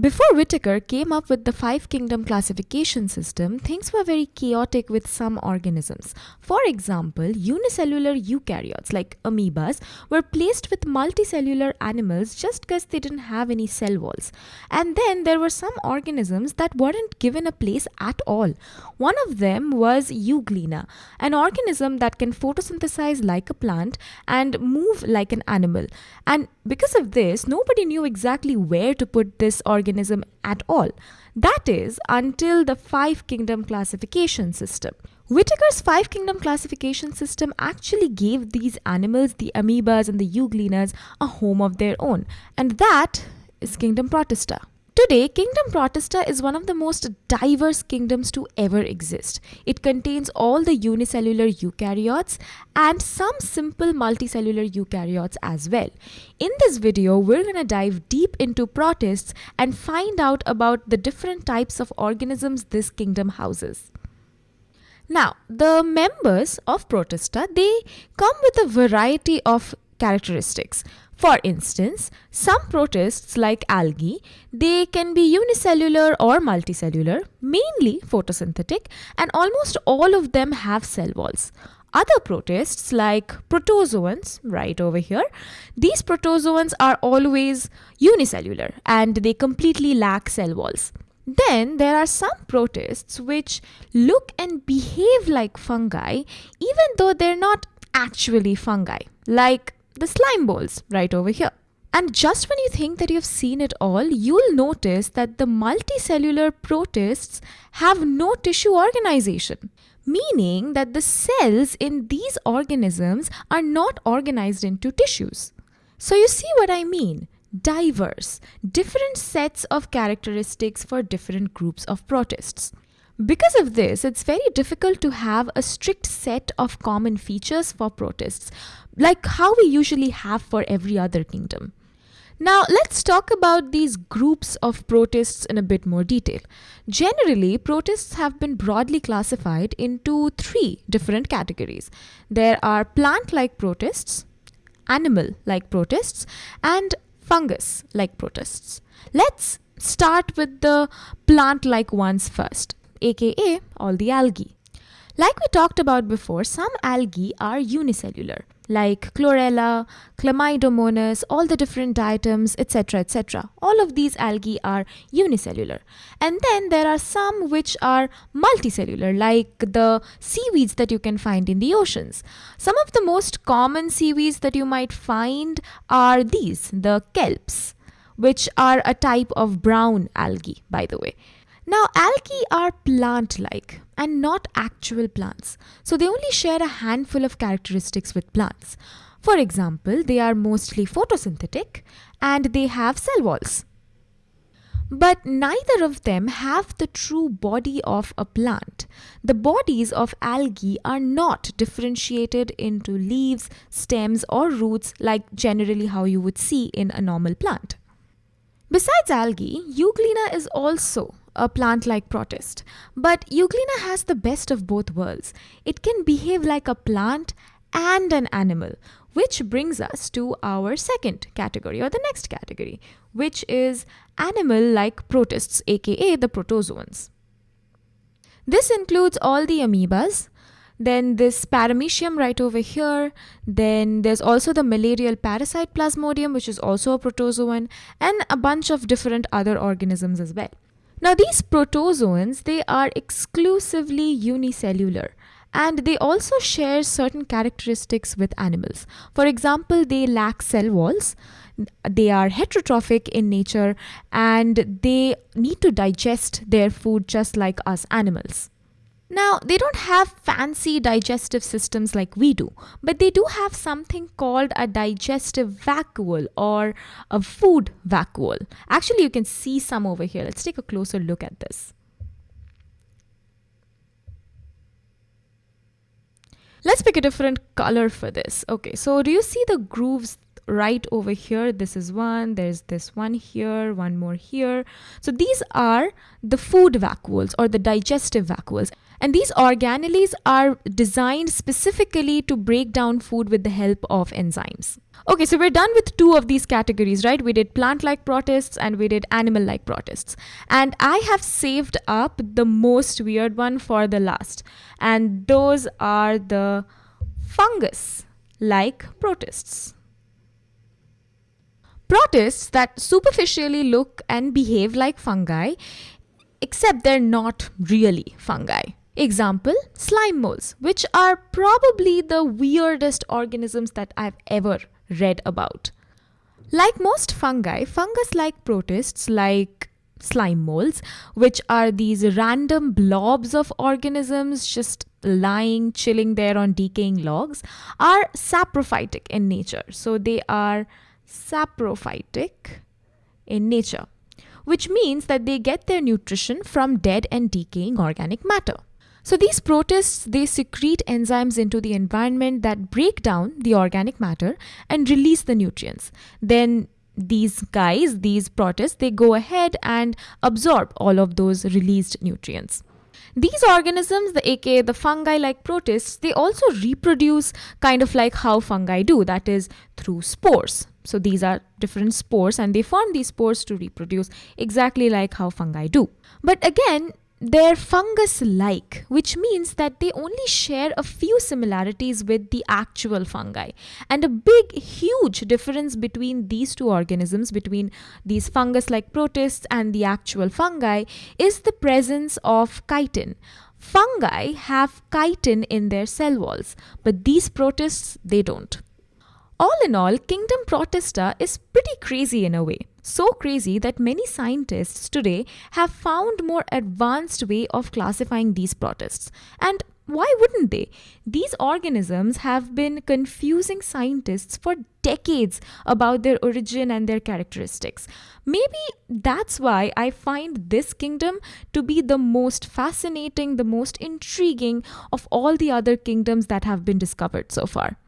Before Whittaker came up with the five kingdom classification system, things were very chaotic with some organisms. For example, unicellular eukaryotes like amoebas were placed with multicellular animals just because they didn't have any cell walls. And then there were some organisms that weren't given a place at all. One of them was Euglena, an organism that can photosynthesize like a plant and move like an animal. And because of this, nobody knew exactly where to put this organism at all. That is, until the five kingdom classification system. Whittaker's five kingdom classification system actually gave these animals, the amoebas and the euglenas, a home of their own, and that is Kingdom Protista. Today, Kingdom Protista is one of the most diverse kingdoms to ever exist. It contains all the unicellular eukaryotes and some simple multicellular eukaryotes as well. In this video, we're going to dive deep into protists and find out about the different types of organisms this kingdom houses. Now, the members of Protista, they come with a variety of characteristics. For instance, some protists like algae, they can be unicellular or multicellular, mainly photosynthetic, and almost all of them have cell walls. Other protists like protozoans, right over here, these protozoans are always unicellular and they completely lack cell walls. Then there are some protists which look and behave like fungi even though they're not actually fungi, like the slime balls right over here. And just when you think that you've seen it all, you'll notice that the multicellular protists have no tissue organization, meaning that the cells in these organisms are not organized into tissues. So you see what I mean? Diverse, different sets of characteristics for different groups of protists. Because of this, it's very difficult to have a strict set of common features for protists, like how we usually have for every other kingdom. Now, let's talk about these groups of protists in a bit more detail. Generally, protists have been broadly classified into three different categories. There are plant-like protists, animal-like protists, and fungus-like protists. Let's start with the plant-like ones first aka all the algae. Like we talked about before, some algae are unicellular, like chlorella, chlamydomonas, all the different diatoms, etc., etc. All of these algae are unicellular. And then there are some which are multicellular, like the seaweeds that you can find in the oceans. Some of the most common seaweeds that you might find are these, the kelps, which are a type of brown algae, by the way. Now, algae are plant-like and not actual plants, so they only share a handful of characteristics with plants. For example, they are mostly photosynthetic and they have cell walls. But neither of them have the true body of a plant. The bodies of algae are not differentiated into leaves, stems or roots like generally how you would see in a normal plant. Besides algae, Euglena is also a plant-like protist. But Euglena has the best of both worlds. It can behave like a plant and an animal, which brings us to our second category or the next category, which is animal-like protists, aka the protozoans. This includes all the amoebas, then this paramecium right over here, then there's also the malarial parasite plasmodium, which is also a protozoan, and a bunch of different other organisms as well. Now these protozoans, they are exclusively unicellular and they also share certain characteristics with animals. For example, they lack cell walls, they are heterotrophic in nature and they need to digest their food just like us animals. Now, they don't have fancy digestive systems like we do, but they do have something called a digestive vacuole or a food vacuole. Actually, you can see some over here. Let's take a closer look at this. Let's pick a different color for this. Okay, so do you see the grooves right over here, this is one, there's this one here, one more here. So these are the food vacuoles or the digestive vacuoles. And these organelles are designed specifically to break down food with the help of enzymes. Okay, so we're done with two of these categories, right? We did plant-like protists and we did animal-like protists. And I have saved up the most weird one for the last. And those are the fungus-like protists. Protists that superficially look and behave like fungi, except they're not really fungi. Example, slime molds, which are probably the weirdest organisms that I've ever read about. Like most fungi, fungus-like protists like slime molds, which are these random blobs of organisms just lying, chilling there on decaying logs, are saprophytic in nature. So they are saprophytic in nature, which means that they get their nutrition from dead and decaying organic matter. So these protists, they secrete enzymes into the environment that break down the organic matter and release the nutrients. Then these guys, these protists, they go ahead and absorb all of those released nutrients. These organisms, the aka the fungi-like protists, they also reproduce kind of like how fungi do, that is through spores. So these are different spores and they form these spores to reproduce exactly like how fungi do. But again, they're fungus like, which means that they only share a few similarities with the actual fungi. And a big, huge difference between these two organisms, between these fungus like protists and the actual fungi, is the presence of chitin. Fungi have chitin in their cell walls, but these protists, they don't. All in all, Kingdom Protista is pretty crazy in a way. So crazy that many scientists today have found more advanced way of classifying these protists. And why wouldn't they? These organisms have been confusing scientists for decades about their origin and their characteristics. Maybe that's why I find this kingdom to be the most fascinating, the most intriguing of all the other kingdoms that have been discovered so far.